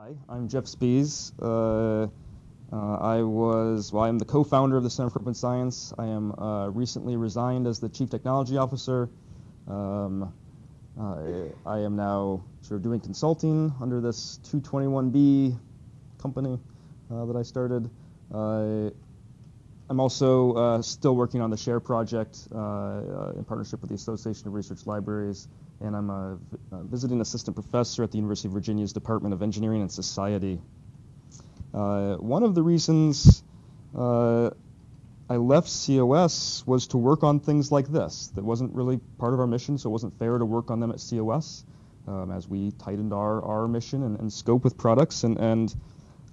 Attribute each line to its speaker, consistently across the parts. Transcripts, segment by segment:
Speaker 1: Hi, I'm Jeff Spies. Uh, uh, I was, well, I'm the co-founder of the Center for Open Science. I am uh, recently resigned as the Chief Technology Officer. Um, I, I am now sort of doing consulting under this 221B company uh, that I started. Uh, I'm also uh, still working on the SHARE project in partnership with the Association of Research Libraries and I'm a, a, visiting assistant professor at the University of Virginia's Department of Engineering and Society. Uh, one of the reasons uh, I left COS was to work on things like this. That wasn't really part of our mission, so it wasn't fair to work on them at COS um, as we tightened our, our mission and, and scope with products. And, and,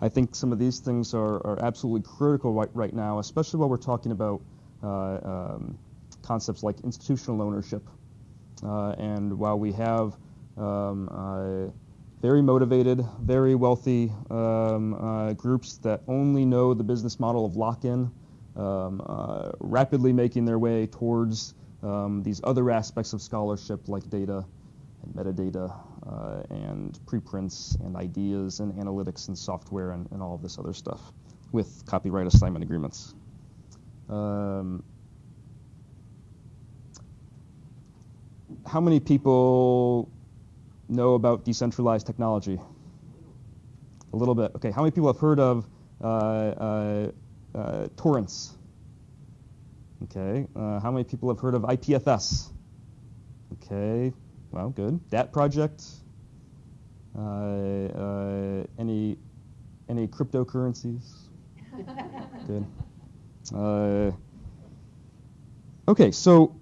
Speaker 1: I think some of these things are, are absolutely critical right, right now, especially while we're talking about uh, um, concepts like institutional ownership and while we have um, uh, very motivated, very wealthy um, uh, groups that only know the business model of lock-in, um, rapidly making their way towards um, these other aspects of scholarship like data and metadata uh, and preprints and ideas and analytics and software and, and, all of this other stuff with copyright assignment agreements. Um, how many people know about decentralized technology? A little bit. Okay, how many people have heard of uh, uh, uh, torrents? Okay, uh, how many people have heard of IPFS? Okay, well, good. Dat project. Uh, uh, any any cryptocurrencies? good. okay, so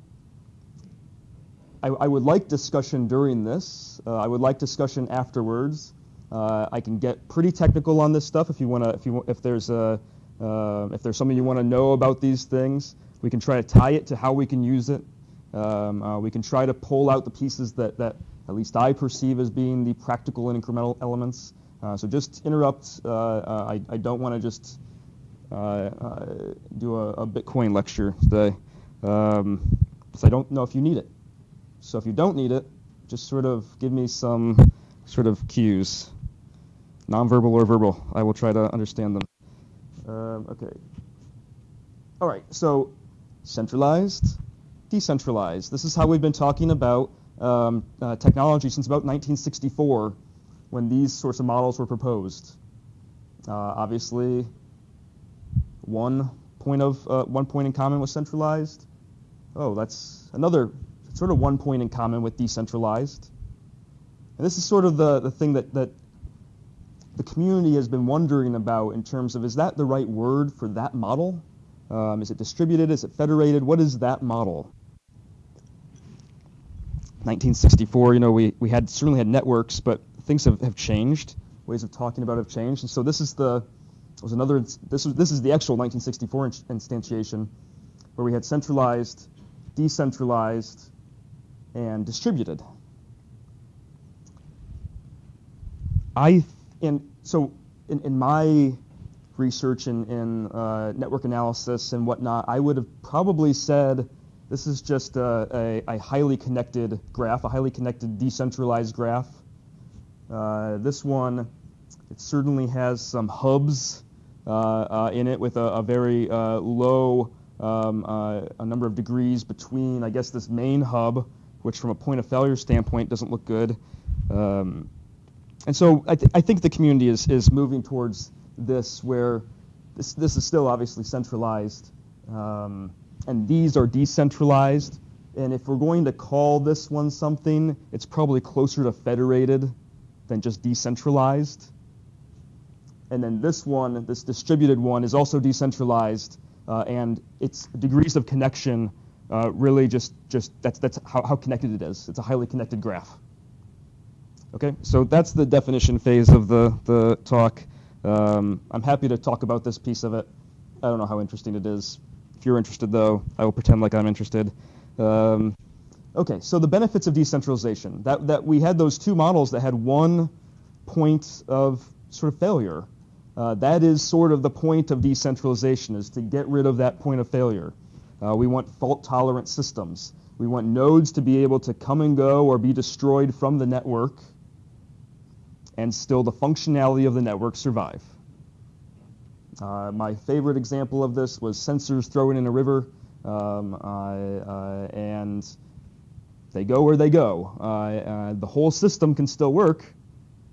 Speaker 1: I, I, would like discussion during this. Uh, I would like discussion afterwards. Uh, I can get pretty technical on this stuff if you want to. If you if there's a uh, if there's something you want to know about these things, we can try to tie it to how we can use it. Um, uh, we can try to pull out the pieces that that at least I perceive as being the practical and incremental elements. Uh, so just interrupt. I, I don't want to just do a, a, Bitcoin lecture today um, because I don't know if you need it. So if you don't need it, just sort of give me some sort of cues, nonverbal or verbal. I will try to understand them. Um, okay. All right, so centralized, decentralized. This is how we've been talking about um, uh, technology since about 1964 when these sorts of models were proposed. Uh, obviously, one point of uh, one point in common was centralized. Oh, that's another sort of one point in common with decentralized. And this is sort of the, the thing that, that the community has been wondering about in terms of is that the right word for that model? Um, is it distributed? Is it federated? What is that model? 1964, you know, we, we had certainly had networks, but things have, have changed. Ways of talking about have changed. And so this is the was another this was this is the actual 1964 instantiation where we had centralized, decentralized, and distributed. I and so in, in my research in, in uh, network analysis and whatnot, I would have probably said this is just a, a, a highly connected graph, a highly connected decentralized graph. Uh, this one, it certainly has some hubs uh, uh in it with a, a very uh, low um, uh, a number of degrees between, I guess, this main hub which from a point of failure standpoint doesn't look good. Um, and so I, th- I, think the community is, is moving towards this where this, this is still obviously centralized um, and these are decentralized. And if we're going to call this one something, it's probably closer to federated than just decentralized. And then this one, this distributed one, is also decentralized, uh, and its degrees of connection uh, really just, just that's, that's how, how connected it is. It's a highly connected graph. Okay, so that's the definition phase of the, the talk. Um, I'm happy to talk about this piece of it. I don't know how interesting it is. If you're interested, though, I will pretend like I'm interested. Um, okay, so the benefits of decentralization. That, that we had those two models that had one point of sort of failure. Uh, that is sort of the point of decentralization, is to get rid of that point of failure. Uh, we want fault-tolerant systems. We want nodes to be able to come and go or be destroyed from the network. and still the functionality of the network survive. Uh, my favorite example of this was sensors thrown in a river, um, uh, and they go where they go. Uh, uh, the whole system can still work,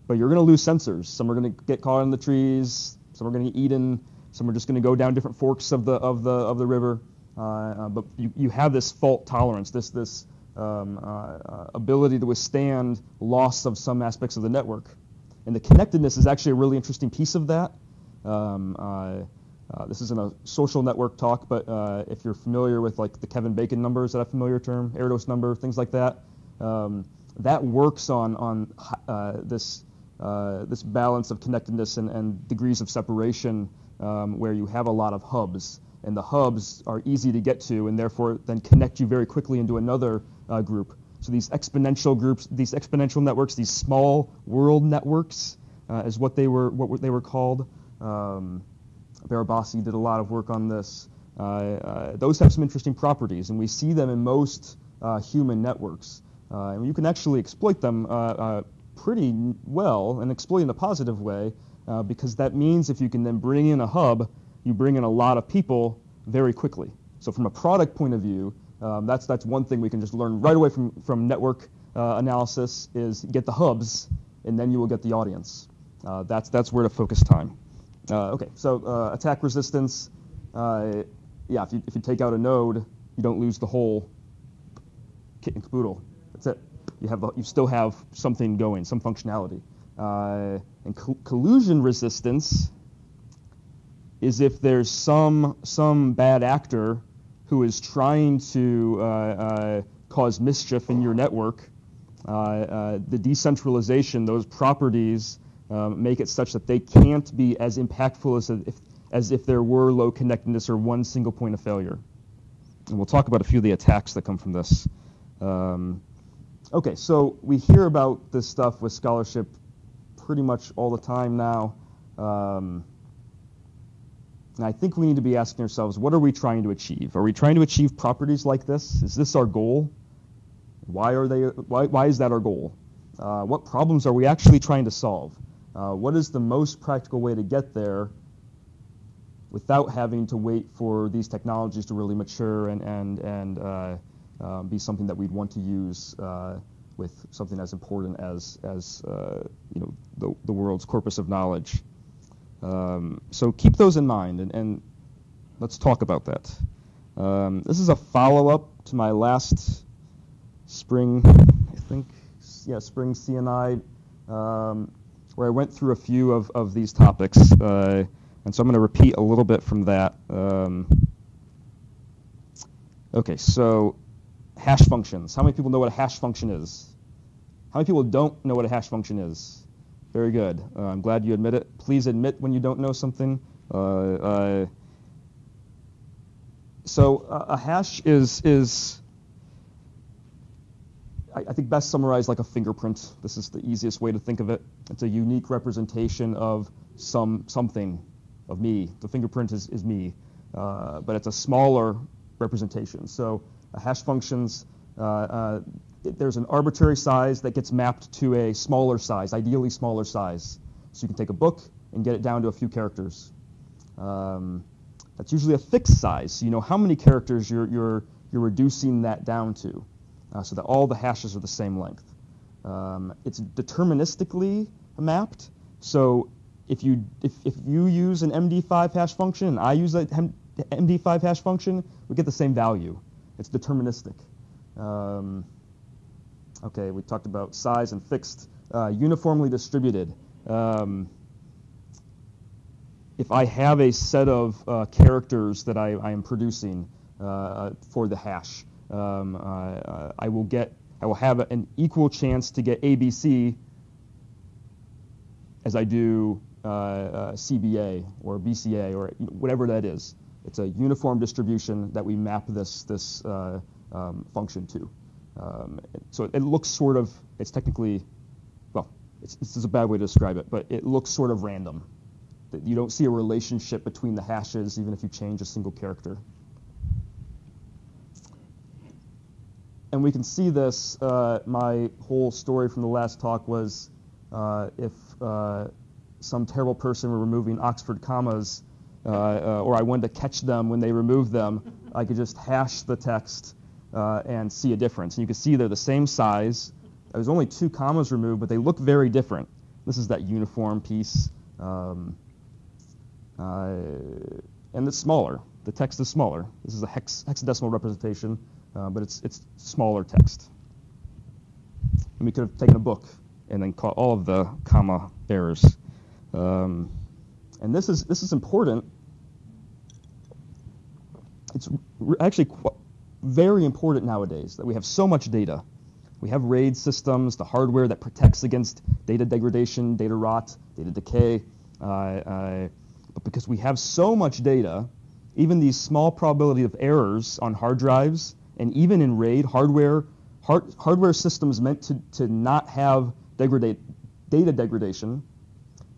Speaker 1: but you're going to lose sensors. Some are going to get caught in the trees. Some are going to get eaten. Some are just going to go down different forks of the of the of the river. Uh, uh, but you, you have this fault tolerance, this this um, uh, ability to withstand loss of some aspects of the network. And the connectedness is actually a really interesting piece of that. Um, uh, this isn't a social network talk, but uh, if you're familiar with like the Kevin Bacon numbers, that a familiar term, Erdos number, things like that, um, that works on on uh, this this balance of connectedness and, and degrees of separation, um, where you have a lot of hubs, and the hubs are easy to get to, and therefore then connect you very quickly into another uh, group. So these exponential groups, these exponential networks, these small world networks, is what they were what they were called. Um, Barabasi did a lot of work on this. Uh, uh, those have some interesting properties, and we see them in most uh, human networks. Uh, and you can actually exploit them uh, uh, pretty well and exploit in a positive way because that means if you can then bring in a hub, you bring in a lot of people very quickly. So from a product point of view, um, that's, that's one thing we can just learn right away from, from network analysis is get the hubs, and then you will get the audience. that's, that's where to focus time. Uh, okay, so uh, attack resistance. Uh, yeah, if you, if you take out a node, you don't lose the whole kit and caboodle. That's it. You have you still have something going, some functionality. Uh, and co collusion resistance is if there's some some bad actor who is trying to uh, uh, cause mischief in your network. the decentralization, those properties um, make it such that they can't be as impactful as if, as if there were low connectedness or one single point of failure. And we'll talk about a few of the attacks that come from this. Um, okay, so we hear about this stuff with scholarship pretty much all the time now. Um, and I think we need to be asking ourselves, what are we trying to achieve? Are we trying to achieve properties like this? Is this our goal? Why are they? Why, why is that our goal? Uh, what problems are we actually trying to solve? Uh, what is the most practical way to get there without having to wait for these technologies to really mature and, and, and uh, uh, be something that we'd want to use uh, with something as important as, as uh, you know, the, the world's corpus of knowledge. Um, so keep those in mind, and, and let's talk about that. Um, this is a follow-up to my last spring, I think, yeah, spring CNI um, where I went through a few of, of these topics. Uh, and so I'm going to repeat a little bit from that. Um, okay, so hash functions. How many people know what a hash function is? How many people don't know what a hash function is? Very good. Uh, I'm glad you admit it. Please admit when you don't know something. Uh, uh so a hash is is I, I, think best summarized like a fingerprint. This is the easiest way to think of it. It's a unique representation of some something, of me. The fingerprint is, is me, uh, but it's a smaller representation. So a hash functions, uh, uh, there's an arbitrary size that gets mapped to a smaller size, ideally smaller size. So you can take a book and get it down to a few characters. Um, that's usually a fixed size. So you know how many characters you're, you're, you're reducing that down to uh, so that all the hashes are the same length. Um, it's deterministically mapped, so if you if, if you use an MD5 hash function and I use a MD5 hash function, we get the same value. It's deterministic. Um, okay, we talked about size and fixed, uh, uniformly distributed. Um, if I have a set of uh, characters that I, I am producing uh, for the hash, um, uh, I will get, I will have an equal chance to get ABC as I do uh, uh, CBA or BCA or whatever that is. It's a uniform distribution that we map this this uh, um, function to. Um, so it, looks sort of, it's technically, well, it's, this is a bad way to describe it, but it looks sort of random. You don't see a relationship between the hashes even if you change a single character. and we can see this. Uh, my whole story from the last talk was uh, if uh, some terrible person were removing Oxford commas, uh, uh, or I wanted to catch them when they removed them, I could just hash the text uh, and see a difference. And you can see they're the same size. There's only two commas removed, but they look very different. This is that uniform piece. Um, uh, and it's smaller. The text is smaller. This is a hex, hexadecimal representation, uh, but it's, it's smaller text. And we could have taken a book and then caught all of the comma errors. Um, and this is, this is important. It's actually very important nowadays that we have so much data. We have RAID systems, the hardware that protects against data degradation, data rot, data decay. Uh, uh, but because we have so much data, even these small probability of errors on hard drives, and even in RAID, hardware, hard, hardware systems meant to, to not have degradate, data degradation,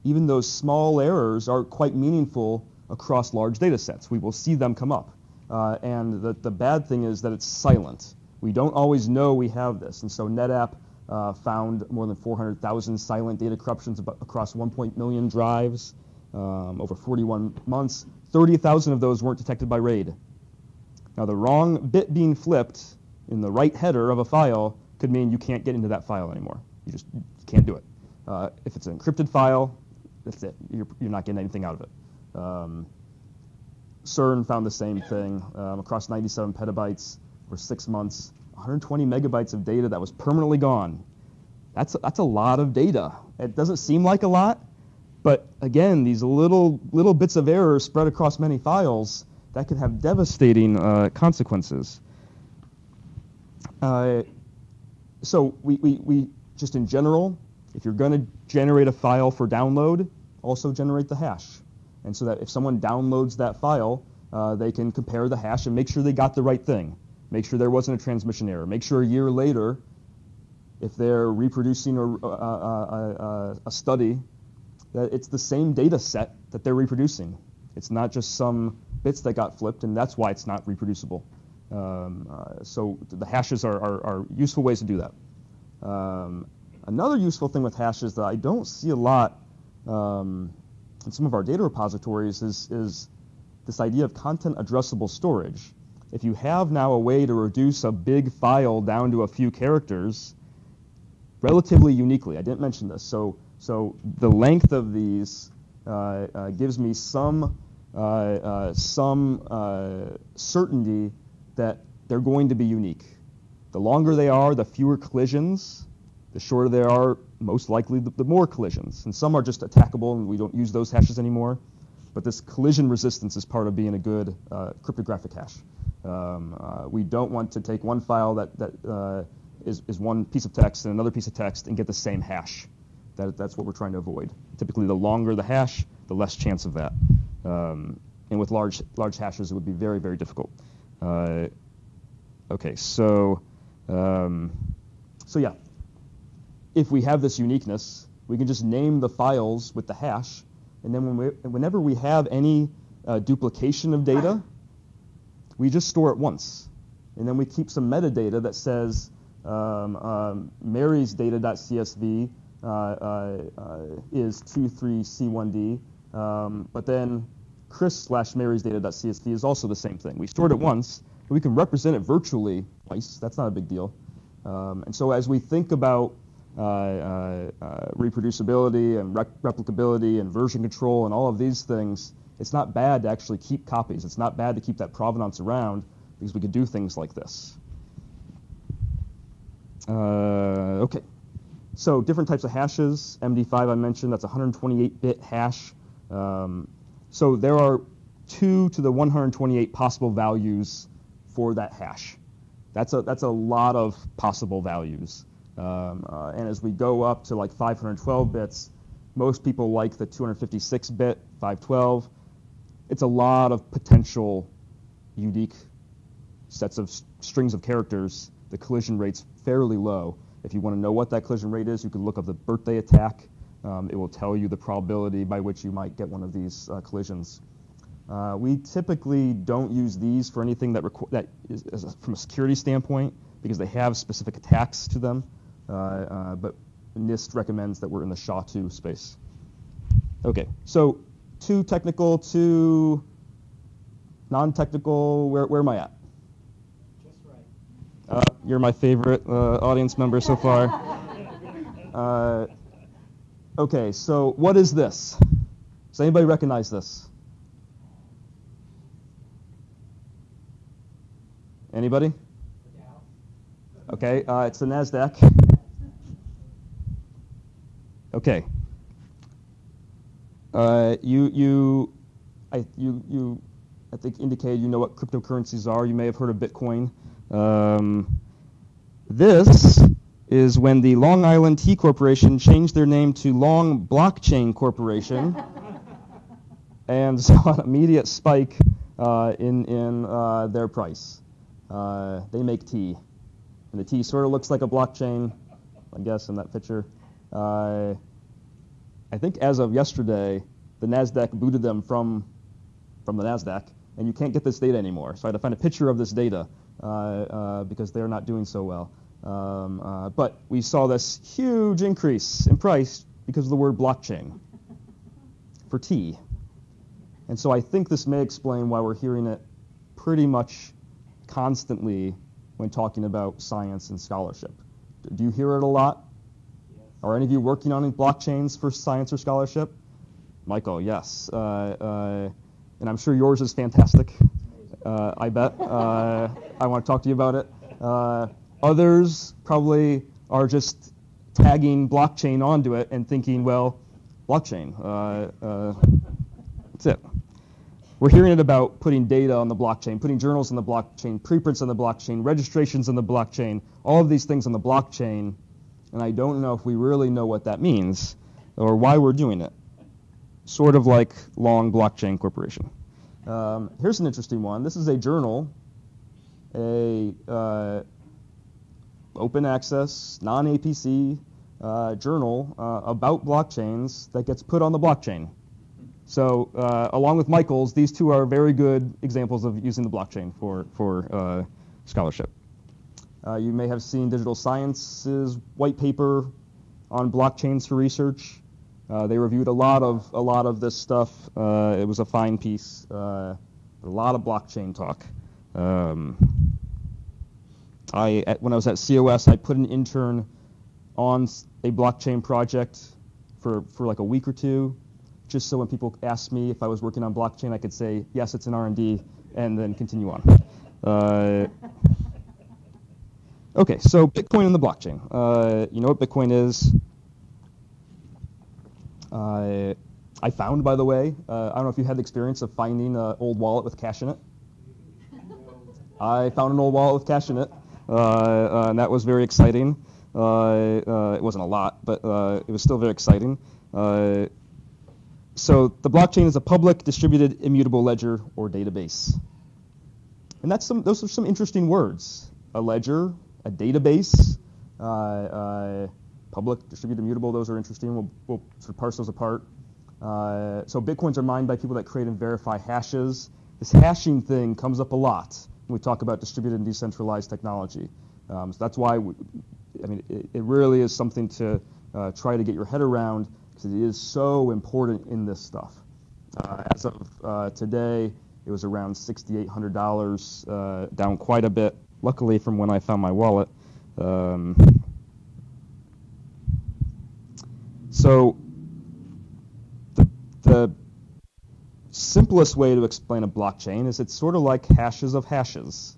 Speaker 1: even those small errors are quite meaningful across large data sets. We will see them come up. Uh, and the, the bad thing is that it's silent. We don't always know we have this. And so NetApp uh, found more than 400,000 silent data corruptions across 1.1 million drives um, over 41 months. 30,000 of those weren't detected by RAID. Now, the wrong bit being flipped in the right header of a file could mean you can't get into that file anymore. You just you can't do it. Uh, if it's an encrypted file, that's it. You're, you're not getting anything out of it. Um, CERN found the same thing um, across 97 petabytes for six months, 120 megabytes of data that was permanently gone. That's, that's a lot of data. It doesn't seem like a lot, but again, these little, little bits of error spread across many files, that could have devastating uh, consequences. Uh, so we, we, we, just in general, if you're going to generate a file for download, also generate the hash. And so that if someone downloads that file, uh, they can compare the hash and make sure they got the right thing. Make sure there wasn't a transmission error. Make sure a year later, if they're reproducing a, a, a, a study that it's the same data set that they're reproducing. It's not just some bits that got flipped, and that's why it's not reproducible. Um, uh, so the hashes are, are, are, useful ways to do that. Um, another useful thing with hashes that I don't see a lot um, in some of our data repositories is, is this idea of content addressable storage. If you have now a way to reduce a big file down to a few characters, relatively uniquely, I didn't mention this, so so the length of these uh, uh, gives me some, uh, some certainty that they're going to be unique. The longer they are, the fewer collisions. The shorter they are, most likely the, the more collisions. And some are just attackable, and we don't use those hashes anymore. But this collision resistance is part of being a good uh, cryptographic hash. Um, uh, we don't want to take one file that, that uh, is, is one piece of text and another piece of text and get the same hash. That, that's what we're trying to avoid. Typically, the longer the hash, the less chance of that. Um, and with large, large hashes, it would be very, very difficult. Uh, okay, so, um, so yeah, if we have this uniqueness, we can just name the files with the hash, and then when we, whenever we have any uh, duplication of data, we just store it once. And then we keep some metadata that says um, um, Mary's data.csv uh, uh, is 23C1D. Um, but then Chris slash Mary's data.csv is also the same thing. We stored it once, we can represent it virtually twice. That's not a big deal. Um, and so as we think about Uh, uh, uh, reproducibility and rep replicability and version control and all of these things, it's not bad to actually keep copies. It's not bad to keep that provenance around because we could do things like this. okay. So different types of hashes. MD5 I mentioned, that's 128-bit hash. Um, so there are 2 to the 128 possible values for that hash. That's a, that's a lot of possible values. Um, uh, and as we go up to like 512 bits, most people like the 256-bit 512. It's a lot of potential unique sets of strings of characters. The collision rate's fairly low. If you want to know what that collision rate is, you can look up the birthday attack. Um, it will tell you the probability by which you might get one of these uh, collisions. Uh, we typically don't use these for anything that, that is, is a, from a security standpoint because they have specific attacks to them. Uh, uh but NIST recommends that we're in the SHA-2 space. Okay, so too technical, too non-technical, where, where am I at?
Speaker 2: Just right.
Speaker 1: Uh, you're my favorite uh, audience member so far. Uh, okay, so what is this? Does anybody recognize this? Anybody? Okay, uh, it's the NASDAQ. Okay. Uh, you, you, I, you, you, I think indicated you know what cryptocurrencies are. You may have heard of Bitcoin. Um, this is when the Long Island Tea Corporation changed their name to Long Blockchain Corporation and saw an immediate spike uh, in, in uh, their price. Uh, they make tea, and the tea sort of looks like a blockchain, I guess, in that picture. Uh, I think as of yesterday, the NASDAQ booted them from, from the NASDAQ, and you can't get this data anymore. So I had to find a picture of this data uh, uh, because they're not doing so well. Um, uh, but we saw this huge increase in price because of the word blockchain for tea. And so I think this may explain why we're hearing it pretty much constantly when talking about science and scholarship. Do you hear it a lot? Are any of you working on blockchains for science or scholarship? Michael, yes. Uh, uh, and I'm sure yours is fantastic. Uh, I bet. Uh, I want to talk to you about it. Uh, Others probably are just tagging blockchain onto it and thinking, well, blockchain. Uh, that's it. We're hearing it about putting data on the blockchain, putting journals on the blockchain, preprints on the blockchain, registrations on the blockchain, all of these things on the blockchain, and I don't know if we really know what that means or why we're doing it. Sort of like Long Blockchain Corporation. Um, here's an interesting one. This is a journal, a uh, open access, non-APC uh, journal uh, about blockchains that gets put on the blockchain. So uh, along with Michael's, these two are very good examples of using the blockchain for, for uh, scholarship. Uh, you may have seen Digital Science's white paper on blockchains for research. Uh, they reviewed a lot of a lot of this stuff. it was a fine piece. a lot of blockchain talk. Um, I, at, when I was at COS, I put an intern on a blockchain project for, for like a week or two, just so when people asked me if I was working on blockchain, I could say, yes, it's an R&D, and then continue on. Okay, so Bitcoin and the blockchain. Uh, you know what Bitcoin is? Uh, I found, by the way, uh, I don't know if you had the experience of finding an old wallet with cash in it. I found an old wallet with cash in it. Uh, uh, and that was very exciting. Uh, it wasn't a lot, but it was still very exciting. so the blockchain is a public, distributed, immutable ledger or database. And that's some, those are some interesting words. A ledger, a database, uh, uh, public, distributed, immutable, those are interesting. We'll, we'll sort of parse those apart. Uh, so Bitcoins are mined by people that create and verify hashes. This hashing thing comes up a lot when we talk about distributed and decentralized technology. Um, so that's why, we, I mean, it, it, really is something to uh, try to get your head around because it is so important in this stuff. Uh, as of today, it was around $6,800, uh, down quite a bit, luckily from when I found my wallet. Um, so the, the simplest way to explain a blockchain is it's sort of like hashes of hashes.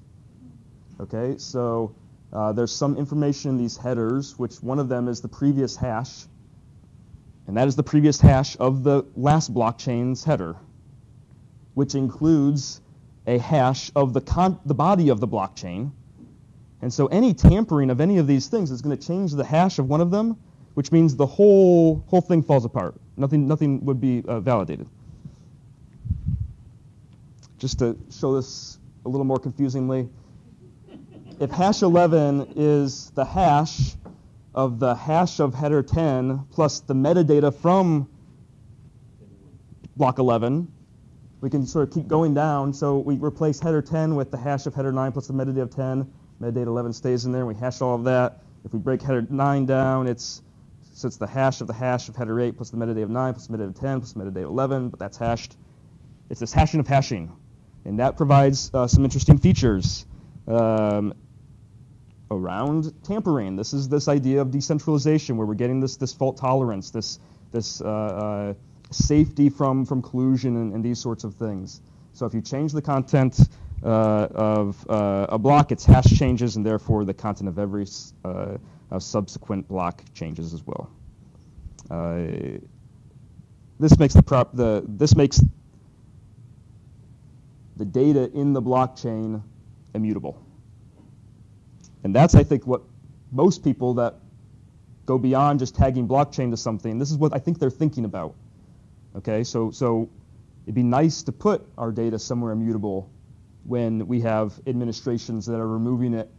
Speaker 1: Okay, so uh, there's some information in these headers, which one of them is the previous hash, and that is the previous hash of the last blockchain's header, which includes a hash of the, con- the body of the blockchain. And so any tampering of any of these things is going to change the hash of one of them, which means the whole, whole thing falls apart. Nothing, nothing would be uh, validated just to show this a little more confusingly, if hash 11 is the hash of the hash of header 10 plus the metadata from block 11, we can sort of keep going down. So we replace header 10 with the hash of header 9 plus the metadata of 10. Metadata 11 stays in there. We hash all of that. If we break header 9 down, it's So it's the hash of the hash of header 8 plus the metadata of 9 plus the metadata of 10 plus the metadata of 11, but that's hashed. It's this hashing of hashing. And that provides uh, some interesting features um, around tampering. This is this idea of decentralization where we're getting this, this fault tolerance, this, this uh, uh, safety from, from collusion and, and, these sorts of things. So if you change the content uh, of uh, a block, its hash changes, and therefore the content of every uh, subsequent block changes as well. this makes the prop the this makes the data in the blockchain immutable. And that's, I think, what most people that go beyond just tagging blockchain to something, this is what I think they're thinking about. Okay, so, so it'd be nice to put our data somewhere immutable when we have administrations that are removing it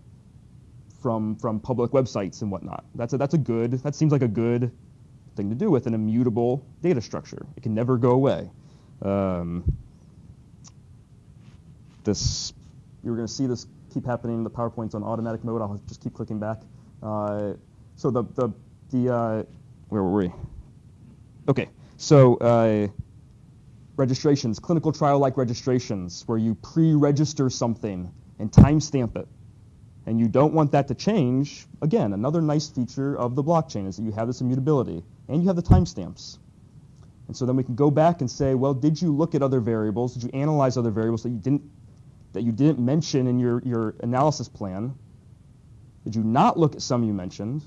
Speaker 1: from, from public websites and whatnot. That's a, that's a good, that seems like a good thing to do with an immutable data structure. It can never go away. Um, this, you're going to see this keep happening. The PowerPoint's on automatic mode. I'll just keep clicking back. Uh, so the, the, the uh, where were we? Okay, so uh, registrations, clinical trial-like registrations, where you pre-register something and timestamp it. And you don't want that to change. Again, another nice feature of the blockchain is that you have this immutability, and you have the timestamps. And so then we can go back and say, well, did you look at other variables? Did you analyze other variables that you didn't that you didn't mention in your, your analysis plan? Did you not look at some you mentioned?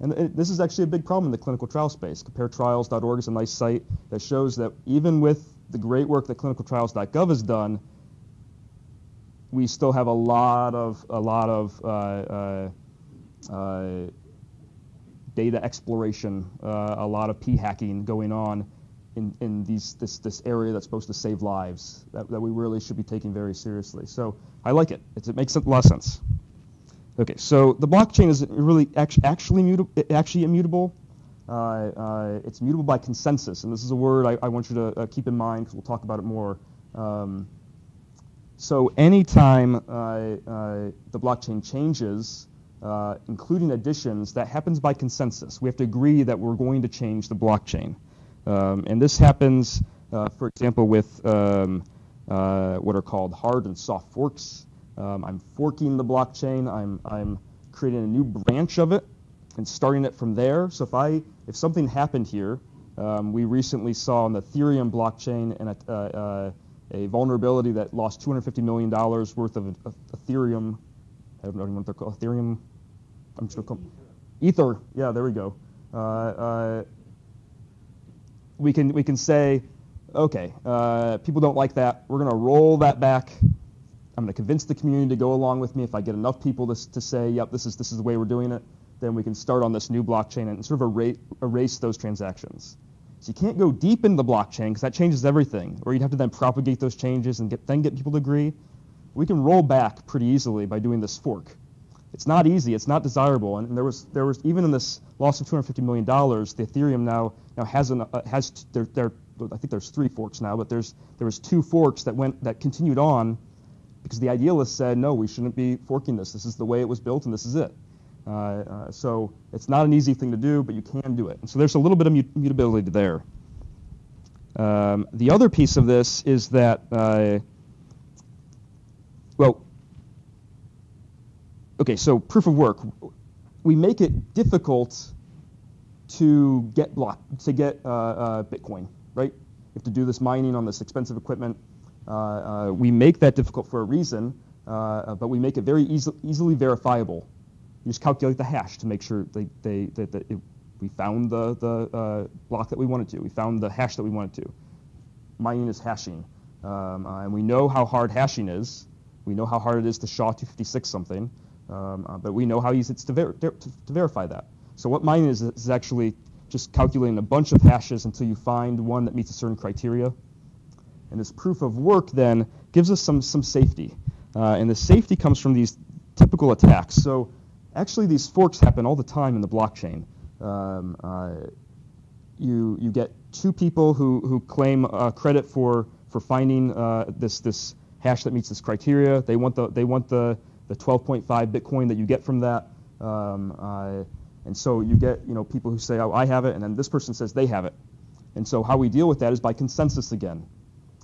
Speaker 1: And it, this is actually a big problem in the clinical trial space. CompareTrials.org is a nice site that shows that even with the great work that clinicaltrials.gov has done, we still have a lot of a lot of uh, uh, uh, data exploration, uh, a lot of p hacking going on in, in these, this, this area that's supposed to save lives that, that we really should be taking very seriously. So I like it. It's, it makes a lot of sense. Okay, so the blockchain is really actually, actually, actually immutable. Uh, uh, it's mutable by consensus, and this is a word I, I want you to uh, keep in mind because we'll talk about it more. Um, so anytime uh, uh, the blockchain changes, uh, including additions, that happens by consensus. We have to agree that we're going to change the blockchain. Um, and this happens, for example, with um, what are called hard and soft forks. Um, I'm forking the blockchain. I'm, I'm creating a new branch of it and starting it from there. So if I if something happened here, um, we recently saw on the Ethereum blockchain and a, uh, uh, a vulnerability that lost 250 million dollars worth of, Ethereum. I don't know what they're called. Ethereum. I'm just gonna call Ether. Yeah, there we go. Uh, uh we can we can say, okay, uh, people don't like that. We're going to roll that back. I'm going to convince the community to go along with me. If I get enough people to, to say, yep, this is this is the way we're doing it, then we can start on this new blockchain and sort of erase, erase those transactions. So you can't go deep into the blockchain because that changes everything, or you'd have to then propagate those changes and get, then get people to agree. We can roll back pretty easily by doing this fork. It's not easy. It's not desirable. And, and there was there was even in this loss of 250 million dollars, the Ethereum now now has an uh, has there there I think there's three forks now, but there's there was two forks that went that continued on because the idealists said no, we shouldn't be forking this. This is the way it was built, and this is it. Uh, uh, so it's not an easy thing to do, but you can do it. And so there's a little bit of mut- mutability there. Um, the other piece of this is that, uh, well, okay, so proof of work. We make it difficult to get block to get uh, uh, Bitcoin, right? You have to do this mining on this expensive equipment. Uh, uh we make that difficult for a reason, uh, but we make it very easy, easily verifiable. You just calculate the hash to make sure they, they, that, that it, we found the, the block that we wanted to. We found the hash that we wanted to. Mining is hashing. Um, and we know how hard hashing is. We know how hard it is to SHA-256 something. Um, uh, but we know how easy it's to, ver to, to, verify that. So what mining is is actually just calculating a bunch of hashes until you find one that meets a certain criteria. And this proof of work then gives us some some safety. Uh, and the safety comes from these typical attacks. So actually these forks happen all the time in the blockchain. Um, uh, you you get two people who who claim uh, credit for for finding uh, this this hash that meets this criteria. They want the they want the the 12.5 Bitcoin that you get from that. Um, uh, And so you get you know people who say, oh, I have it, and then this person says they have it. And so how we deal with that is by consensus again.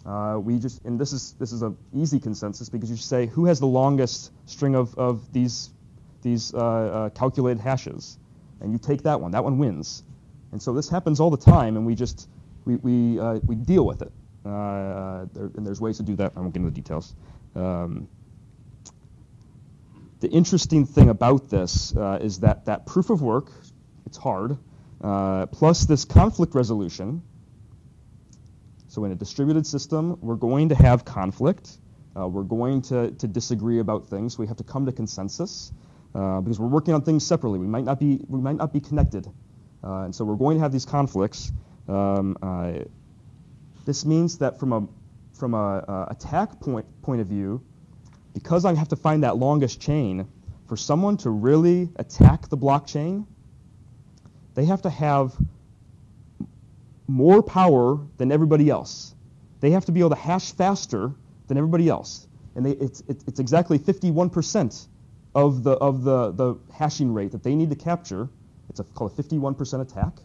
Speaker 1: Uh, we just and this is this is a easy consensus because you say who has the longest string of, of these these uh, uh, calculated hashes, and you take that one. That one wins. And so this happens all the time, and we just we we uh, we deal with it. Uh, there, and there's ways to do that. I won't get into the details. Um, the interesting thing about this uh, is that that proof of work, it's hard, plus this conflict resolution. So in a distributed system, we're going to have conflict. Uh, we're going to, to disagree about things. We have to come to consensus uh, because we're working on things separately. We might not be we might not be connected, uh, and so we're going to have these conflicts. Um, uh, this means that from a from a attack point point of view, because I have to find that longest chain, for someone to really attack the blockchain, they have to have more power than everybody else. They have to be able to hash faster than everybody else. And they, it's, it's exactly 51% of, the, of the, the hashing rate that they need to capture. It's a, called a 51% attack.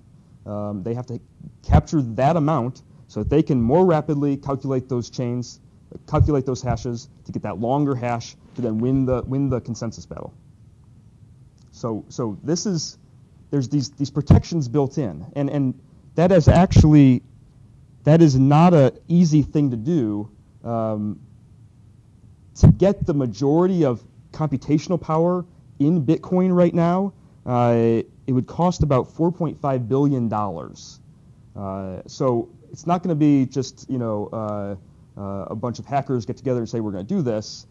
Speaker 1: Um, they have to capture that amount so that they can more rapidly calculate those chains calculate those hashes to get that longer hash to then win the win the consensus battle. So so this is there's these these protections built in, and and that is actually that is not an easy thing to do. Um, to get the majority of computational power in Bitcoin right now, uh, it would cost about 4.5 billion dollars. Uh, so it's not going to be just you know. Uh, uh, a bunch of hackers get together and say we're going to do this,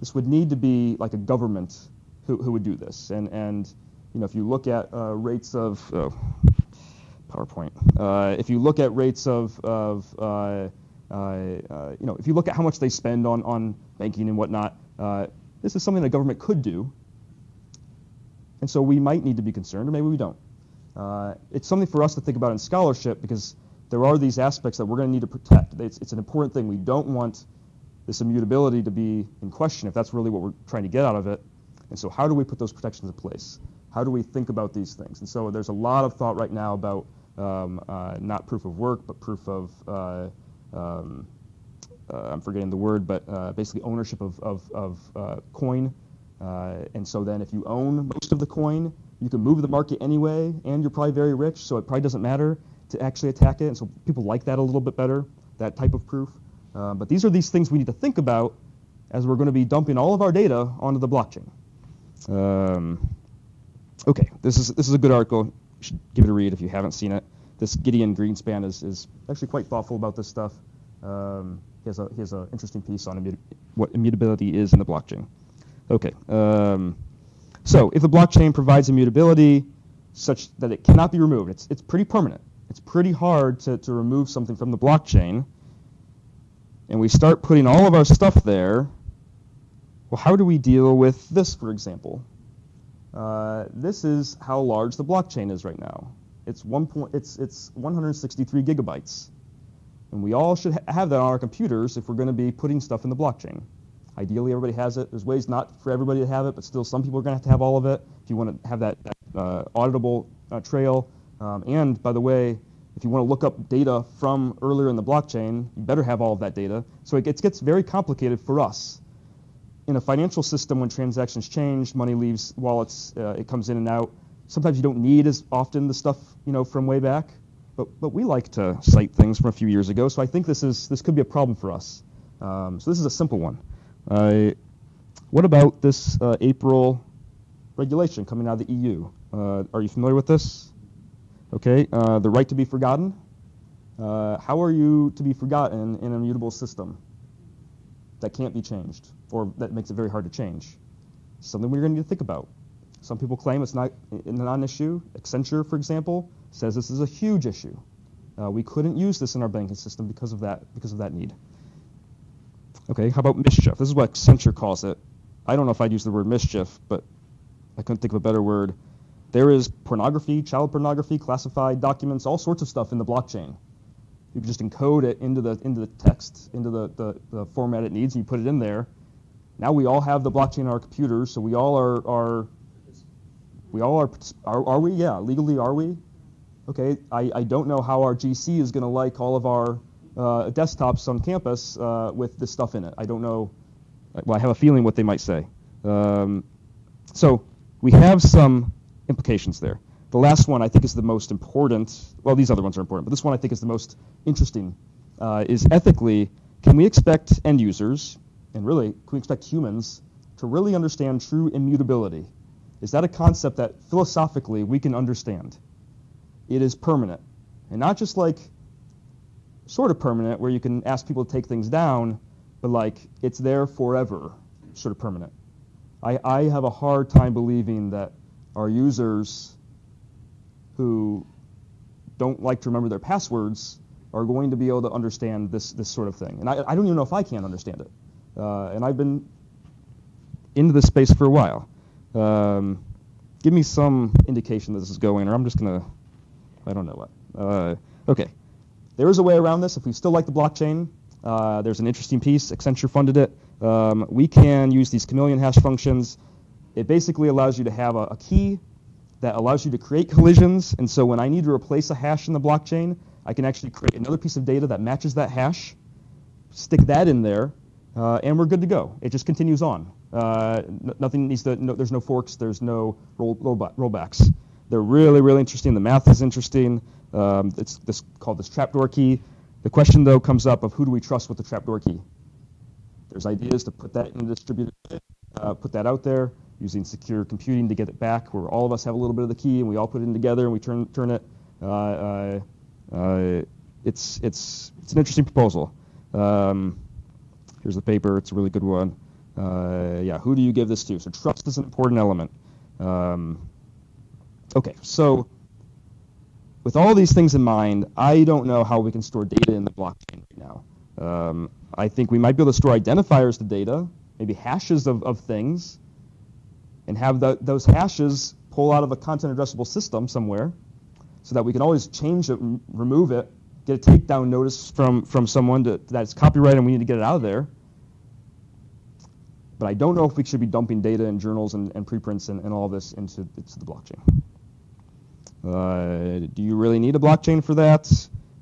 Speaker 1: this would need to be like a government who, who would do this. And, and you know, if you look at uh, rates of oh, PowerPoint, uh, if you look at rates of, of uh, uh, uh, you know, if you look at how much they spend on, on banking and whatnot, this is something the government could do. And so we might need to be concerned, or maybe we don't. it's something for us to think about in scholarship because there are these aspects that we're going to need to protect. It's, it's, an important thing. We don't want this immutability to be in question if that's really what we're trying to get out of it. And so how do we put those protections in place? How do we think about these things? And so there's a lot of thought right now about um, uh, not proof of work, but proof of, uh, um, uh, I'm forgetting the word, but uh, basically ownership of, of, of uh, coin. Uh, and so then if you own most of the coin, you can move the market anyway, and you're probably very rich, so it probably doesn't matter to actually attack it. And so people like that a little bit better, that type of proof. But these are these things we need to think about as we're going to be dumping all of our data onto the blockchain. Um, okay, this is this is a good article. You should give it a read if you haven't seen it. This Gideon Greenspan is, is actually quite thoughtful about this stuff. Um, he has a he has an interesting piece on what immutability is in the blockchain. Okay, um, so if the blockchain provides immutability such that it cannot be removed, it's it's pretty permanent it's pretty hard to, to remove something from the blockchain. And we start putting all of our stuff there. Well, how do we deal with this, for example? Uh, this is how large the blockchain is right now. It's, one point, it's, it's 163 gigabytes. And we all should ha have that on our computers if we're going to be putting stuff in the blockchain. Ideally, everybody has it. There's ways not for everybody to have it, but still some people are going to have to have all of it if you want to have that, that uh, auditable uh, trail. Um, and by the way, if you want to look up data from earlier in the blockchain, you better have all of that data. So it gets, gets very complicated for us. In a financial system, when transactions change, money leaves wallets, uh, it comes in and out. Sometimes you don't need as often the stuff you know from way back, but but we like to cite things from a few years ago. So I think this is this could be a problem for us. Um, so this is a simple one. Uh, what about this uh, April regulation coming out of the EU? Uh, are you familiar with this? Okay, uh, the right to be forgotten. Uh, how are you to be forgotten in an immutable system that can't be changed or that makes it very hard to change? Something we're going to need to think about. Some people claim it's not a non-issue. Accenture, for example, says this is a huge issue. Uh, we couldn't use this in our banking system because of that because of that need. Okay, how about mischief? This is what Accenture calls it. I don't know if I'd use the word mischief, but I couldn't think of a better word. There is pornography, child pornography, classified documents, all sorts of stuff in the blockchain. You can just encode it into the into the text, into the, the, the format it needs, and you put it in there. Now we all have the blockchain on our computers, so we all are, are We all are, are, are we? Yeah, legally are we? Okay, I, I don't know how our GC is going to like all of our uh, desktops on campus uh, with this stuff in it. I don't know. Well, I have a feeling what they might say. Um, so we have some implications there. The last one I think is the most important. Well, these other ones are important, but this one I think is the most interesting. Uh, is ethically, can we expect end users, and really, can we expect humans to really understand true immutability? Is that a concept that philosophically we can understand? It is permanent, and not just like sort of permanent, where you can ask people to take things down, but like it's there forever, sort of permanent. I, I have a hard time believing that our users who don't like to remember their passwords are going to be able to understand this, this sort of thing. And I, I don't even know if I can understand it. Uh, and I've been into this space for a while. Um, give me some indication that this is going, or I'm just going to, I don't know what. Uh, okay. There is a way around this. If we still like the blockchain, uh, there's an interesting piece. Accenture funded it. Um, we can use these chameleon hash functions. It basically allows you to have a, a key that allows you to create collisions. And so when I need to replace a hash in the blockchain, I can actually create another piece of data that matches that hash, stick that in there, uh, and we're good to go. It just continues on. Uh, nothing needs to, no, there's no forks, there's no roll, rollbacks. They're really, really interesting. The math is interesting. Um, it's this, called this trapdoor key. The question, though, comes up of who do we trust with the trapdoor key? There's ideas to put that in a distributed, uh, put that out there using secure computing to get it back, where all of us have a little bit of the key and we all put it in together and we turn turn it. Uh, uh, uh, it's it's it's an interesting proposal. Um, here's the paper. It's a really good one. Uh, yeah, who do you give this to? So trust is an important element. Um, okay, so with all these things in mind, I don't know how we can store data in the blockchain right now. Um, I think we might be able to store identifiers to data, maybe hashes of, of things, and have the, those hashes pull out of a content addressable system somewhere so that we can always change it, remove it, get a takedown notice from, from someone to, that's copyrighted and we need to get it out of there. But I don't know if we should be dumping data and journals and, and preprints and, and all this into, into the blockchain. Uh, do you really need a blockchain for that?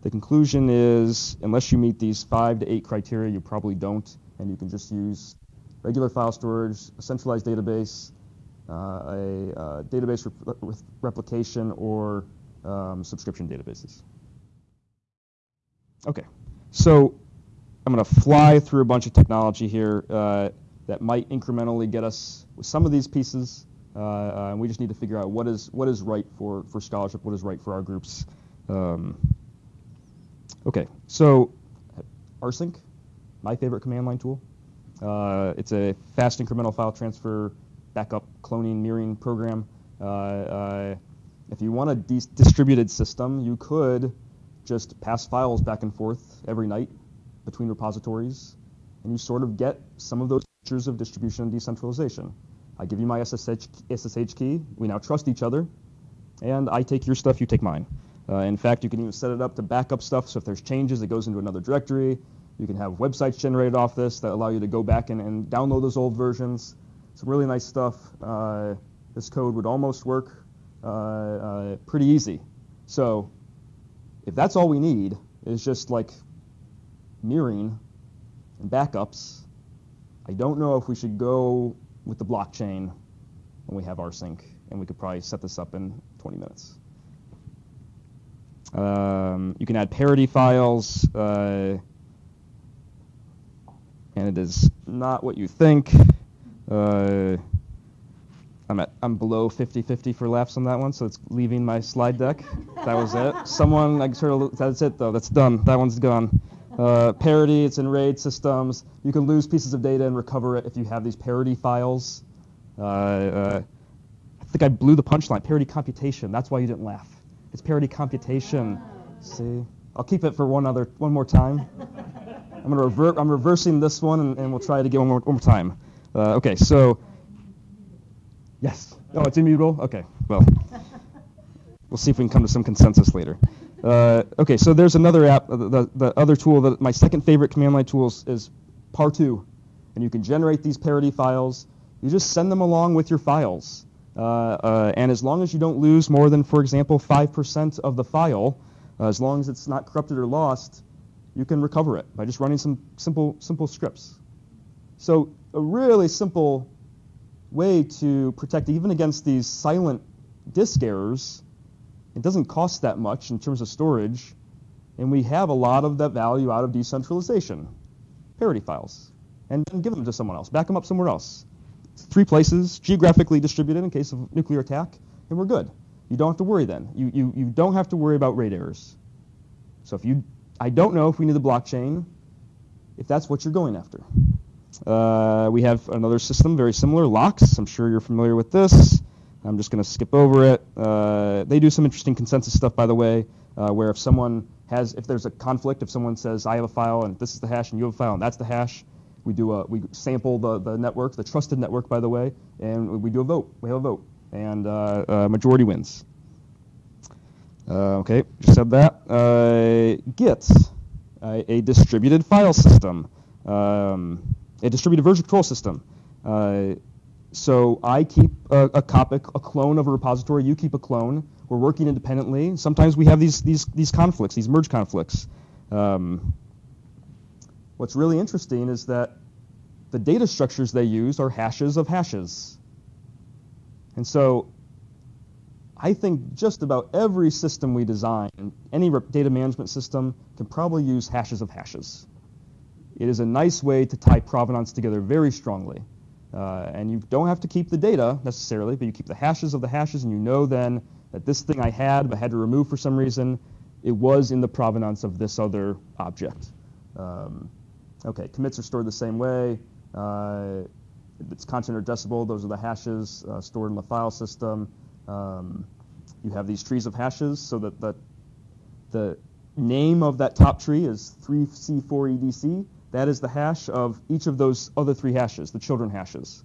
Speaker 1: The conclusion is, unless you meet these five to eight criteria, you probably don't, and you can just use regular file storage, a centralized database, uh, a uh, database rep with replication, or um, subscription databases. Okay, so I'm going to fly through a bunch of technology here uh, that might incrementally get us some of these pieces, uh, uh, and we just need to figure out what is what is right for for scholarship, what is right for our groups. Um, okay, so rsync, my favorite command line tool. Uh, it's a fast incremental file transfer backup cloning mirroring program. Uh, uh, if you want a distributed system, you could just pass files back and forth every night between repositories, and you sort of get some of those features of distribution and decentralization. I give you my SSH, SSH key. We now trust each other, and I take your stuff, you take mine. Uh, in fact, you can even set it up to backup stuff, so if there's changes, it goes into another directory. You can have websites generated off this that allow you to go back and, and download those old versions some really nice stuff. Uh, this code would almost work uh, uh, pretty easy. So if that's all we need is just like mirroring and backups, I don't know if we should go with the blockchain when we have rsync, and we could probably set this up in 20 minutes. Um, you can add parity files, uh, and it is not what you think. Uh, I'm at I'm below 50-50 for laughs on that one, so it's leaving my slide deck. That was it. Someone like sort of that's it though. That's done. That one's gone. Uh, parity, it's in RAID systems. You can lose pieces of data and recover it if you have these parity files. Uh, uh, I think I blew the punchline. Parity computation. That's why you didn't laugh. It's parity computation. See, I'll keep it for one other one more time. I'm gonna revert. I'm reversing this one, and, and we'll try it again one more, one more time. Uh, okay, so yes. Oh, it's immutable. Okay, well, we'll see if we can come to some consensus later. Uh, okay, so there's another app. Uh, the, the other tool that my second favorite command line tool is, is Par2, and you can generate these parity files. You just send them along with your files. Uh, uh, and as long as you don't lose more than, for example, 5% of the file, uh, as long as it's not corrupted or lost, you can recover it by just running some simple, simple scripts. So a really simple way to protect even against these silent disk errors. It doesn't cost that much in terms of storage, and we have a lot of that value out of decentralization. Parity files, and then give them to someone else, back them up somewhere else. Three places, geographically distributed in case of nuclear attack, and we're good. You don't have to worry then. You, you, you don't have to worry about RAID errors. So if you, I don't know if we need the blockchain, if that's what you're going after. Uh, we have another system very similar, LOCKSS. I'm sure you're familiar with this. I'm just going to skip over it. Uh, they do some interesting consensus stuff, by the way, uh, where if someone has, if there's a conflict, if someone says I have a file and this is the hash and you have a file and that's the hash, we do a, we sample the, the network, the trusted network, by the way, and we do a vote. We have a vote, and uh, uh, majority wins. Uh, okay, just said that. Git, a distributed file system. Um, a distributed version control system. So I keep a, a copy, a clone of a repository. You keep a clone. We're working independently. Sometimes we have these these these conflicts, these merge conflicts. Um, what's really interesting is that the data structures they use are hashes of hashes. And so I think just about every system we design, any data management system, can probably use hashes of hashes. It is a nice way to tie provenance together very strongly. Uh, and you don't have to keep the data necessarily, but you keep the hashes of the hashes, and you know then that this thing I had, but had to remove for some reason, it was in the provenance of this other object. Um, okay, commits are stored the same way. Uh, it's content addressable. Those are the hashes uh, stored in the file system. Um, you have these trees of hashes so that the, the name of that top tree is 3C4EDC. That is the hash of each of those other three hashes, the children hashes.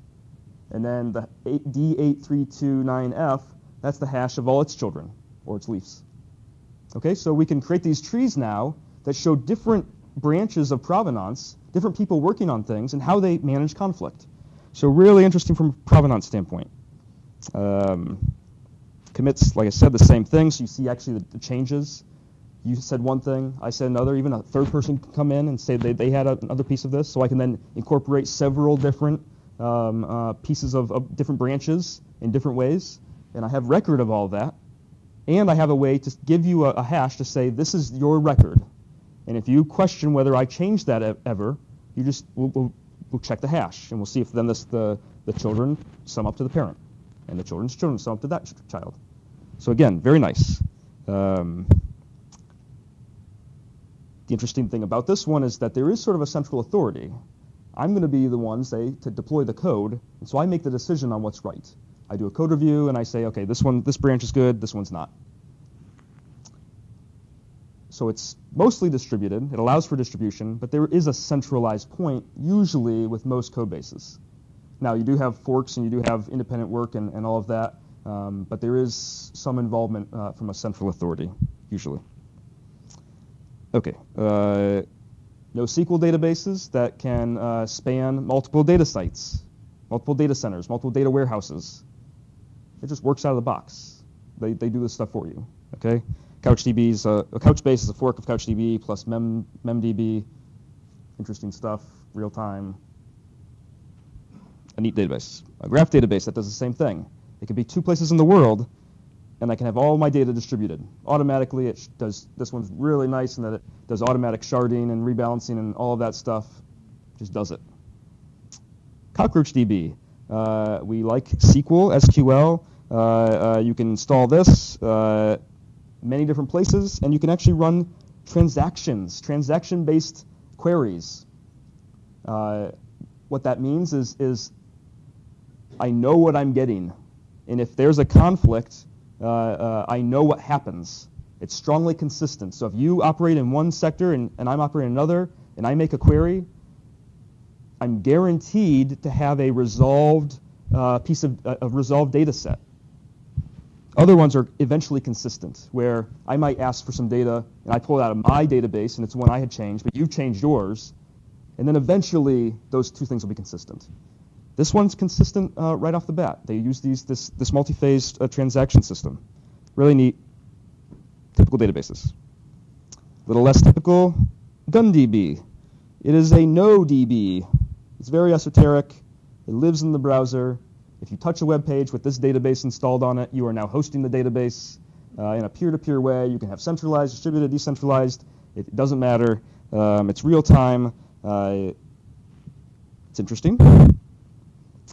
Speaker 1: And then the D8329F, that's the hash of all its children, or its leaves. Okay, so we can create these trees now that show different branches of provenance, different people working on things, and how they manage conflict. So really interesting from a provenance standpoint. Um, commits, like I said, the same thing. So you see actually the, the changes you said one thing, I said another. Even a third person can come in and say they, they had a, another piece of this, so I can then incorporate several different um, uh, pieces of, of, different branches in different ways, and I have record of all that. And I have a way to give you a, a hash to say this is your record, and if you question whether I changed that ever, you just we'll, we'll, we'll check the hash, and we'll see if then this, the the children sum up to the parent, and the children's children sum up to that child. So again, very nice. Um, the interesting thing about this one is that there is sort of a central authority. I'm going to be the one, say, to deploy the code, and so I make the decision on what's right. I do a code review and I say, okay, this one, this branch is good, this one's not. So it's mostly distributed. It allows for distribution, but there is a centralized point, usually with most code bases. Now, you do have forks and you do have independent work and, and all of that, um, but there is some involvement uh, from a central authority, usually. Okay. Uh, NoSQL databases that can uh, span multiple data sites, multiple data centers, multiple data warehouses. It just works out of the box. They, they do this stuff for you. Okay. CouchDB is a, a Couchbase is a fork of CouchDB plus Mem, MemDB. Interesting stuff, real time. A neat database. A graph database that does the same thing. It could be two places in the world, and I can have all my data distributed. Automatically, it does, this one's really nice in that it does automatic sharding and rebalancing and all of that stuff. Just does it. CockroachDB. Uh, we like SQL, SQL. Uh, uh, you can install this uh, many different places, and you can actually run transactions, transaction-based queries. Uh, what that means is, is I know what I'm getting. And if there's a conflict, Uh, uh, I know what happens. It's strongly consistent. So if you operate in one sector and, and I'm operating in another, and I make a query, I'm guaranteed to have a resolved uh, piece of uh, a resolved data set. Other ones are eventually consistent, where I might ask for some data and I pull it out of my database and it's one I had changed, but you've changed yours, and then eventually those two things will be consistent. This one's consistent uh, right off the bat. They use these this this multi-phased uh, transaction system. Really neat. Typical databases. A little less typical, GunDB. It is a no DB. It's very esoteric. It lives in the browser. If you touch a web page with this database installed on it, you are now hosting the database uh, in a peer-to-peer way. You can have centralized, distributed, decentralized. It doesn't matter. Um, it's real time. Uh, it's interesting.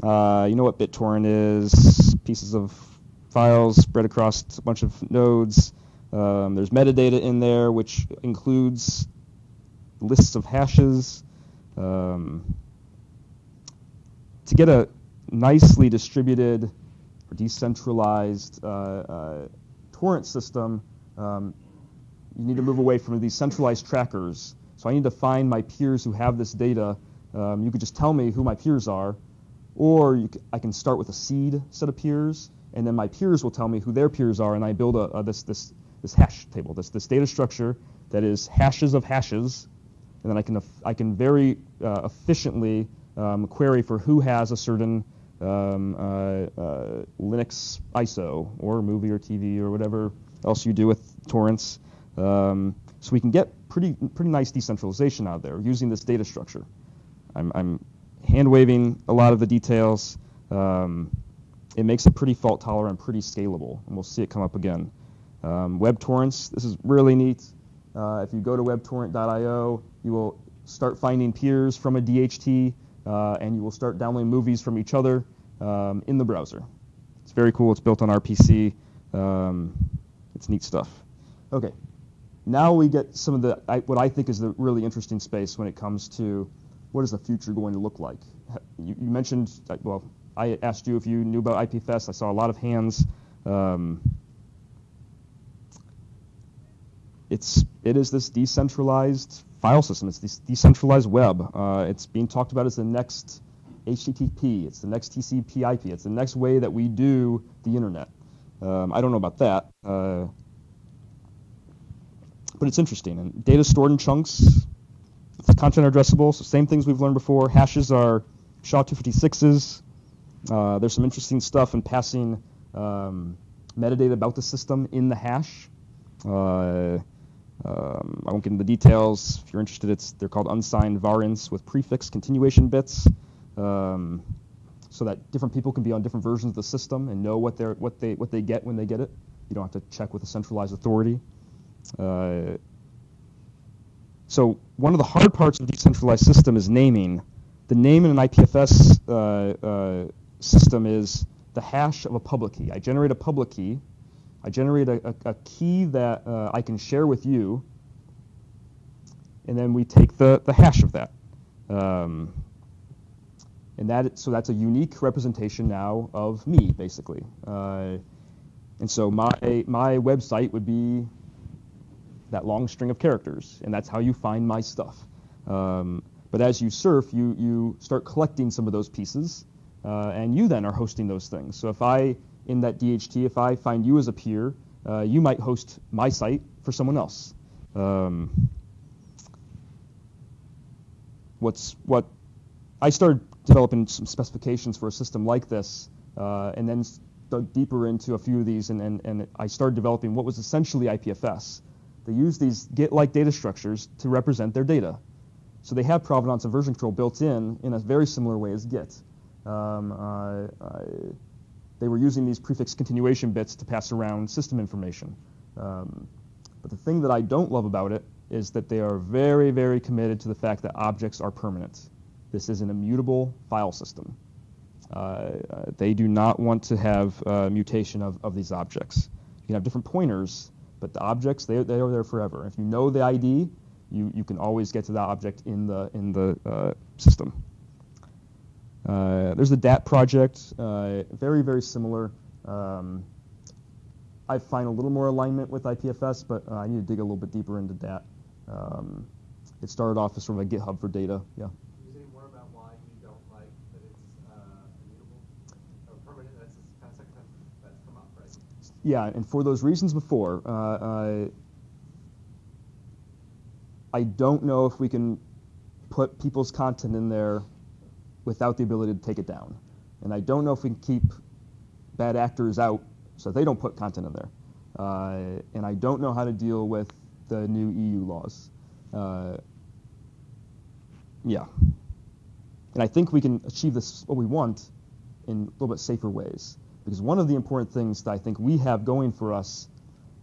Speaker 1: Uh, you know what BitTorrent is? Pieces of files spread across a bunch of nodes. Um, there's metadata in there, which includes lists of hashes. Um, to get a nicely distributed or decentralized uh, uh, torrent system, um, you need to move away from these centralized trackers. So I need to find my peers who have this data. Um, you could just tell me who my peers are, or I can start with a seed set of peers, and then my peers will tell me who their peers are, and I build a, a this this this hash table, this this data structure that is hashes of hashes, and then I can I can very uh, efficiently um, query for who has a certain um, uh, uh, Linux ISO or movie or TV or whatever else you do with torrents. Um, so we can get pretty pretty nice decentralization out of there using this data structure. I'm, I'm hand waving a lot of the details. Um, it makes it pretty fault tolerant, pretty scalable, and we'll see it come up again. Um, web torrents, this is really neat. Uh, if you go to webtorrent.io, you will start finding peers from a DHT, uh, and you will start downloading movies from each other um, in the browser. It's very cool. It's built on RTC. Um, it's neat stuff. Okay, now we get some of the I, what I think is the really interesting space when it comes to what is the future going to look like. You, you mentioned well, I asked you if you knew about IPFS. I saw a lot of hands. Um, it's it is this decentralized file system. It's this decentralized web. Uh, it's being talked about as the next HTTP. It's the next TCP/IP. It's the next way that we do the internet. Um, I don't know about that, uh, but it's interesting. And data stored in chunks. Content addressable. So same things we've learned before. Hashes are SHA-256s. Uh, there's some interesting stuff in passing um, metadata about the system in the hash. Uh, um, I won't get into the details. If you're interested, it's they're called unsigned varints with prefix continuation bits, um, so that different people can be on different versions of the system and know what they what they what they get when they get it. You don't have to check with a centralized authority. Uh, so one of the hard parts of a decentralized system is naming. The name in an IPFS uh, uh, system is the hash of a public key. I generate a public key I generate a, a, a key that uh, I can share with you, and then we take the, the hash of that. Um, and that so that's a unique representation now of me, basically. Uh, and so my my website would be that long string of characters, and that's how you find my stuff. Um, but as you surf, you you start collecting some of those pieces, uh, and you then are hosting those things. So if I in that DHT, if I find you as a peer, uh, you might host my site for someone else. Um, what's what I started developing some specifications for a system like this, uh, and then dug deeper into a few of these, and, and, and I started developing what was essentially IPFS. They use these Git-like data structures to represent their data. So they have provenance and version control built in in a very similar way as Git. Um, uh, they were using these prefix continuation bits to pass around system information. Um, but the thing that I don't love about it is that they are very, very committed to the fact that objects are permanent. This is an immutable file system. Uh, uh, they do not want to have uh, mutation of, of these objects. You can have different pointers, but the objects, they, they are there forever. If you know the ID, you, you can always get to that object in the, in the uh, system. Uh, there's the DAT project, uh, very, very similar. Um, I find a little more alignment with IPFS, but uh, I need to dig a little bit deeper into DAT. Um, it started off as sort of a GitHub for data, yeah.
Speaker 2: Can you say more about why you don't like that it's uh, immutable or permanent? That's the kind of second time that's come up, right?
Speaker 1: Yeah, and for those reasons before, uh, uh, I don't know if we can put people's content in there without the ability to take it down. And I don't know if we can keep bad actors out so they don't put content in there. Uh, and I don't know how to deal with the new EU laws. Uh, yeah. And I think we can achieve this, what we want, in a little bit safer ways. Because one of the important things that I think we have going for us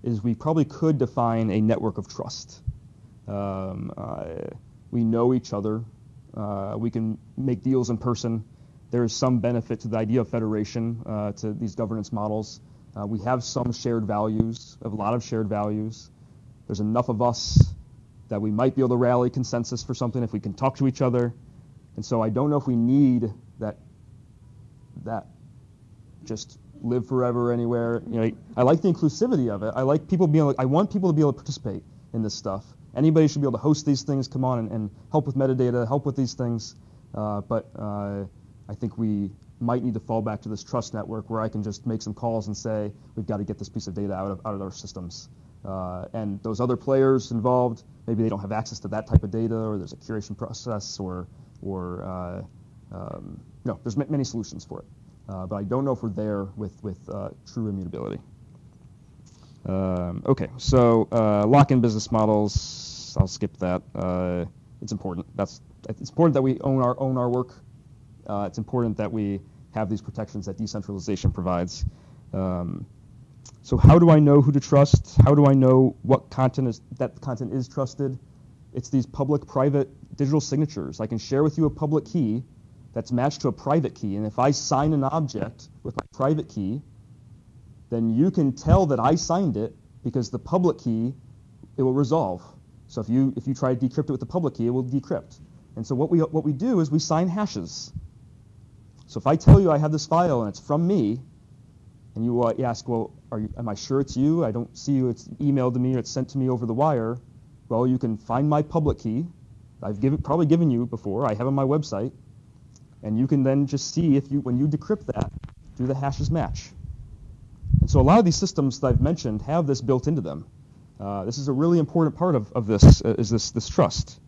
Speaker 1: is we probably could define a network of trust. Um, uh, we know each other. Uh, we can make deals in person. There is some benefit to the idea of federation, uh, to these governance models. Uh, we have some shared values, a lot of shared values. There's enough of us that we might be able to rally consensus for something if we can talk to each other. And so I don't know if we need that that just live forever anywhere. You know, I like the inclusivity of it. I like people being. Able, I want people to be able to participate in this stuff. Anybody should be able to host these things. Come on and, and help with metadata, help with these things. Uh, but uh, I think we might need to fall back to this trust network where I can just make some calls and say we've got to get this piece of data out of out of our systems. Uh, and those other players involved, maybe they don't have access to that type of data, or there's a curation process, or or uh, um, no, there's many solutions for it. Uh, but I don't know if we're there with with uh, true immutability. Um, okay, so uh, lock-in business models. I'll skip that. Uh, it's important. That's it's important that we own our own our work. Uh, it's important that we have these protections that decentralization provides. Um, so how do I know who to trust? How do I know what content is that content is trusted? It's these public-private digital signatures. I can share with you a public key that's matched to a private key, and if I sign an object with my private key, then you can tell that I signed it because the public key it will resolve. So if you if you try to decrypt it with the public key, it will decrypt. And so what we what we do is we sign hashes. So if I tell you I have this file and it's from me, and you uh, ask, well, you, am I sure it's you? I don't see you. It's emailed to me or it's sent to me over the wire. Well, you can find my public key. I've given, probably given you before. I have on my website, and you can then just see if you when you decrypt that, do the hashes match? And so a lot of these systems that I've mentioned have this built into them. Uh, this is a really important part of, of this uh, is this this trust.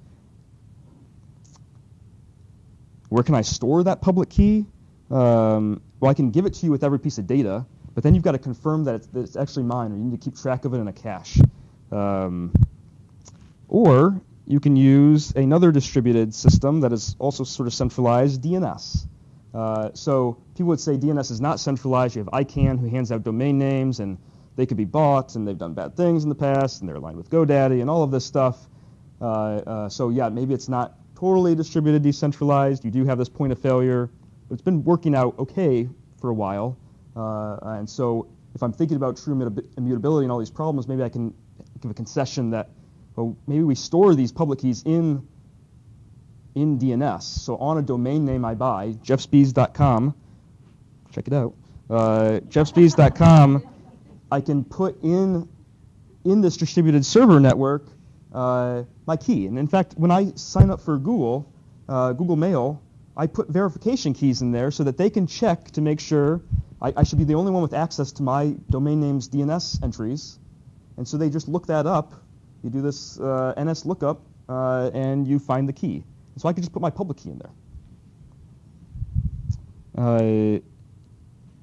Speaker 1: Where can I store that public key? Um, well, I can give it to you with every piece of data, but then you've got to confirm that it's, that it's actually mine, or you need to keep track of it in a cache. Um, or you can use another distributed system that is also sort of centralized, DNS. Uh, so people would say DNS is not centralized. You have ICANN who hands out domain names, and they could be bought, and they've done bad things in the past, and they're aligned with GoDaddy, and all of this stuff. Uh, uh, so yeah, maybe it's not totally distributed, decentralized. You do have this point of failure, but it's been working out okay for a while. Uh, and so if I'm thinking about true immutability and all these problems, maybe I can give a concession that well, maybe we store these public keys in in DNS. So on a domain name I buy, jeffspies.com, check it out. Uh, jeffspies.com, I can put in in this distributed server network uh, my key. And in fact, when I sign up for Google, uh, Google Mail, I put verification keys in there so that they can check to make sure I, I, should be the only one with access to my domain name's DNS entries. And so they just look that up. You do this uh, NS lookup, uh, and you find the key. So I could just put my public key in there. Uh,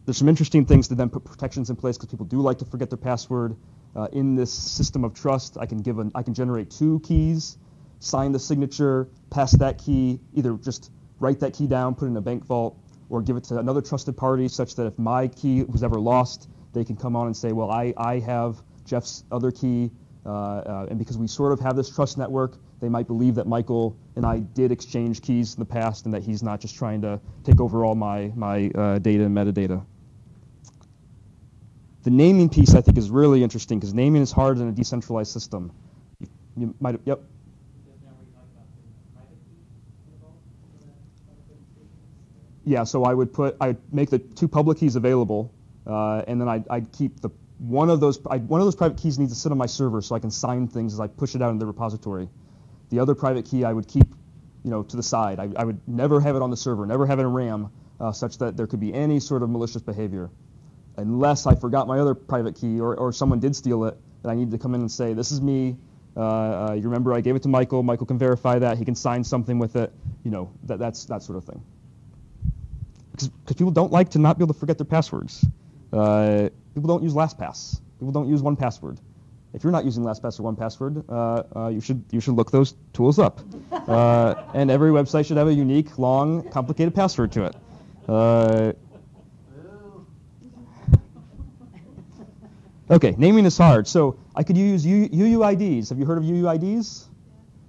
Speaker 1: there's some interesting things to then put protections in place because people do like to forget their password. Uh, in this system of trust, I can give an, I can generate two keys, sign the signature, pass that key, either just write that key down, put it in a bank vault, or give it to another trusted party such that if my key was ever lost, they can come on and say, well, I, I have Jeff's other key, and because we sort of have this trust network, they might believe that Michael and I did exchange keys in the past and that he's not just trying to take over all my, my uh, data and metadata. The naming piece, I think, is really interesting because naming is hard in a decentralized system. You, you might, yep. Yeah, so I would put, I would make the two public keys available, uh, and then I'd, I'd, keep the one of those, I'd, one of those private keys needs to sit on my server so I can sign things as I push it out in the repository. The other private key I would keep, you know, to the side. I, I would never have it on the server, never have it in RAM, uh, such that there could be any sort of malicious behavior, unless I forgot my other private key or, or someone did steal it, and I needed to come in and say, this is me. Uh, uh, you remember I gave it to Michael. Michael can verify that. He can sign something with it. You know, that, that's that sort of thing. because people don't like to not be able to forget their passwords. People don't use LastPass. People don't use 1Password. If you're not using LastPass or 1Password, uh, uh, you should you should look those tools up. Uh, and every website should have a unique, long, complicated password to it. Uh, okay, naming is hard. So I could use U- UUIDs. Have you heard of UUIDs?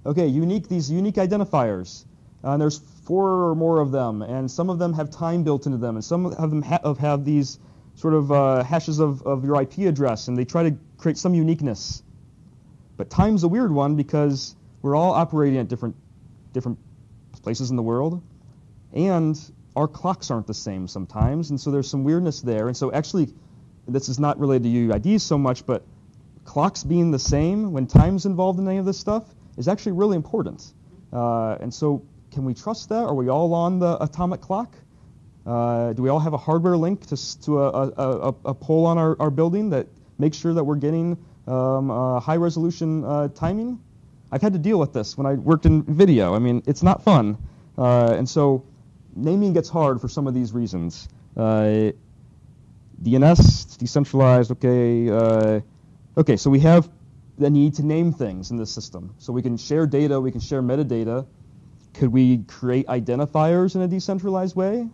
Speaker 1: Okay, unique these unique identifiers. Uh, there's four or more of them, and some of them have time built into them, and some of them ha- have these sort of uh, hashes of, of your IP address, and they try to create some uniqueness. But time's a weird one because we're all operating at different different places in the world, and our clocks aren't the same sometimes, and so there's some weirdness there. And so actually, this is not related to UUIDs so much, but clocks being the same when time's involved in any of this stuff is actually really important. Uh, and so can we trust that? Are we all on the atomic clock? Uh, do we all have a hardware link to, to a, a, a, a pole on our, our building that makes sure that we're getting um, uh, high resolution uh, timing? I've had to deal with this when I worked in video. I mean, it's not fun. Uh, and so naming gets hard for some of these reasons. Uh, DNS, decentralized, okay. Uh, okay, so we have the need to name things in this system. So we can share data, we can share metadata. Could we create identifiers in a decentralized way?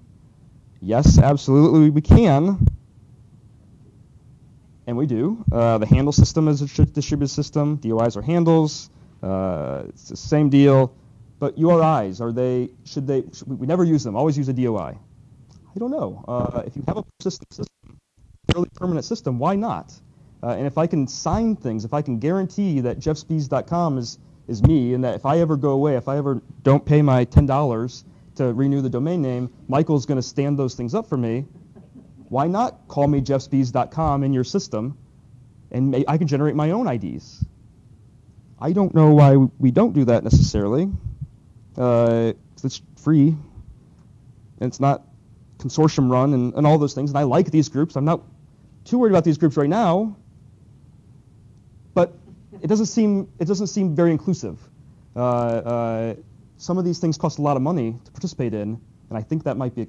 Speaker 1: Yes, absolutely, we can. And we do. Uh, the handle system is a distributed system. DOIs are handles. Uh, it's the same deal. But URIs, are they, should they, should we, never use them, always use a DOI. I don't know. Uh, if you have a persistent system, fairly permanent system, why not? Uh, and if I can sign things, if I can guarantee that jeffspies.com is, is me, and that if I ever go away, if I ever don't pay my $10 to renew the domain name, Michael's going to stand those things up for me. Why not call me jeffspies.com in your system, and may, I can generate my own IDs? I don't know why we don't do that necessarily. Uh, it's free, and it's not consortium run, and, and all those things. And I like these groups. I'm not too worried about these groups right now, but it doesn't seem it doesn't seem very inclusive. Uh, uh, some of these things cost a lot of money to participate in, and I think that might be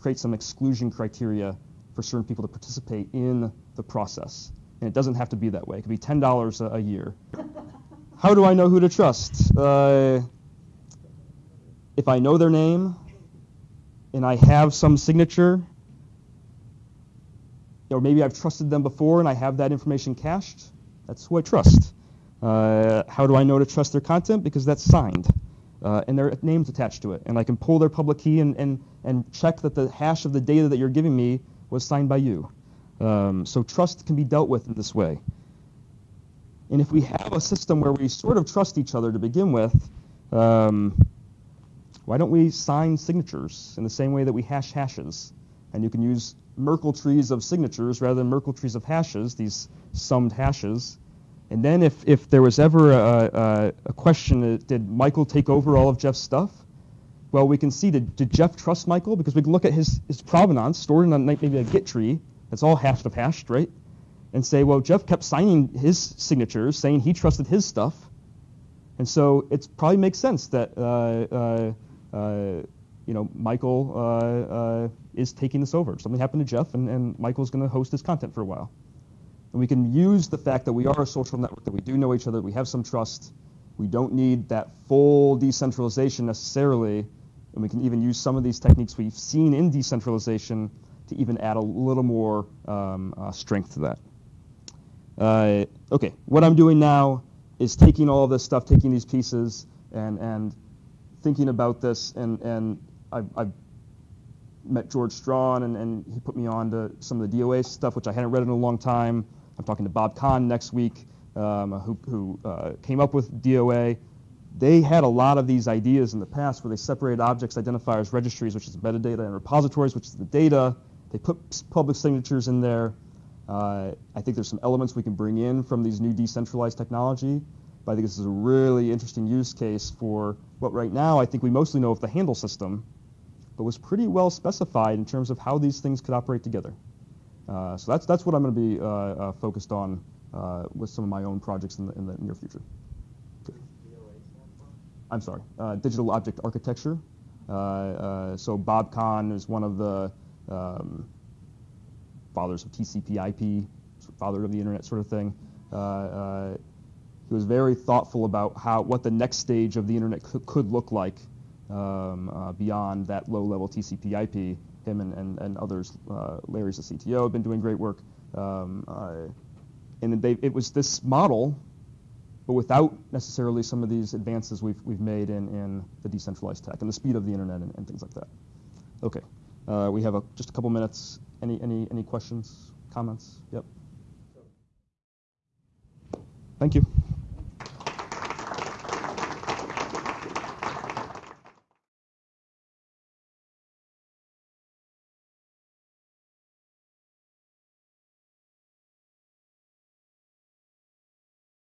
Speaker 1: create some exclusion criteria for certain people to participate in the process. And it doesn't have to be that way. It could be ten dollars a year. How do I know who to trust? Uh, if I know their name and I have some signature, or maybe I've trusted them before and I have that information cached, that's who I trust. Uh, how do I know to trust their content? Because that's signed. Uh, and their name's attached to it. And I can pull their public key and, and, and check that the hash of the data that you're giving me was signed by you. Um, so trust can be dealt with in this way. And if we have a system where we sort of trust each other to begin with, um, why don't we sign signatures in the same way that we hash hashes? And you can use Merkle trees of signatures rather than Merkle trees of hashes, these summed hashes. And then if, if there was ever a, a, a question, did Michael take over all of Jeff's stuff? Well, we can see, did, did Jeff trust Michael? Because we can look at his, his provenance stored in a, maybe a Git tree that's all hashed of hashed, right? and say, well, Jeff kept signing his signatures, saying he trusted his stuff. And so it probably makes sense that uh, uh, uh, you know Michael uh, uh, is taking this over. Something happened to Jeff, and, and Michael's going to host his content for a while. And we can use the fact that we are a social network, that we do know each other, we have some trust. We don't need that full decentralization necessarily, and we can even use some of these techniques we've seen in decentralization to even add a little more um, uh, strength to that. Uh, okay, what I'm doing now is taking all of this stuff, taking these pieces, and and thinking about this, and and I've, I've met George Strawn, and, and he put me on to some of the DOA stuff, which I hadn't read in a long time. I'm talking to Bob Kahn next week, um, who, who uh, came up with DOA. They had a lot of these ideas in the past where they separated objects, identifiers, registries, which is metadata, and repositories, which is the data. They put public signatures in there. Uh, I think there's some elements we can bring in from these new decentralized technology, but I think this is a really interesting use case for what right now I think we mostly know of the handle system, but was pretty well specified in terms of how these things could operate together. Uh, so that's that's what I'm going to be uh, uh, focused on with some of my own projects in the, in the near future. I'm sorry, digital object architecture. So Bob Kahn is one of the um, fathers of TCP/IP, father of the internet, sort of thing. Uh, uh, he was very thoughtful about how what the next stage of the internet could, could look like um, uh, beyond that low-level TCP/IP. Him and, and, and others, uh, Larry's the CTO, have been doing great work. Um, uh, and they, it was this model, but without necessarily some of these advances we've, we've made in, in the decentralized tech and the speed of the internet and, and things like that. Okay, uh, we have a, just a couple minutes. Any, any, any questions, comments? Yep. Thank you.